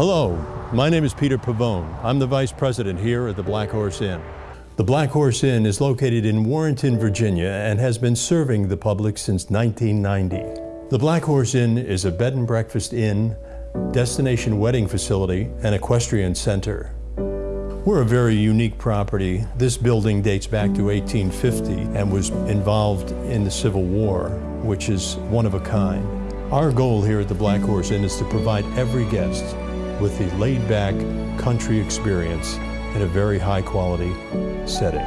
Hello, my name is Peter Pavone. I'm the Vice President here at the Black Horse Inn. The Black Horse Inn is located in Warrenton, Virginia and has been serving the public since 1990. The Black Horse Inn is a bed and breakfast inn, destination wedding facility, and equestrian center. We're a very unique property. This building dates back to 1850 and was involved in the Civil War, which is one of a kind. Our goal here at the Black Horse Inn is to provide every guest with the laid-back country experience in a very high-quality setting.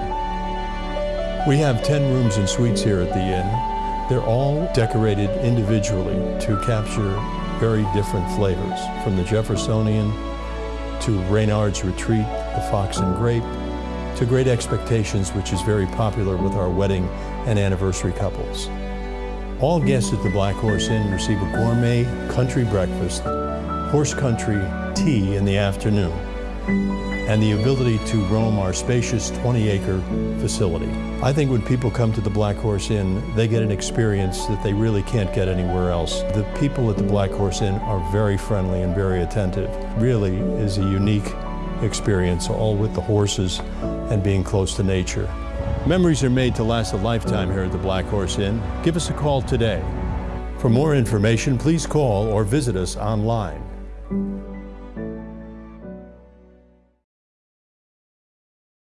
We have 10 rooms and suites here at the inn. They're all decorated individually to capture very different flavors, from the Jeffersonian to Reynard's Retreat, the Fox and Grape, to Great Expectations, which is very popular with our wedding and anniversary couples. All guests at the Black Horse Inn receive a gourmet country breakfast, horse country tea in the afternoon, and the ability to roam our spacious 20-acre facility. I think when people come to the Black Horse Inn, they get an experience that they really can't get anywhere else. The people at the Black Horse Inn are very friendly and very attentive. Really is a unique experience, all with the horses and being close to nature. Memories are made to last a lifetime here at the Black Horse Inn. Give us a call today. For more information, please call or visit us online.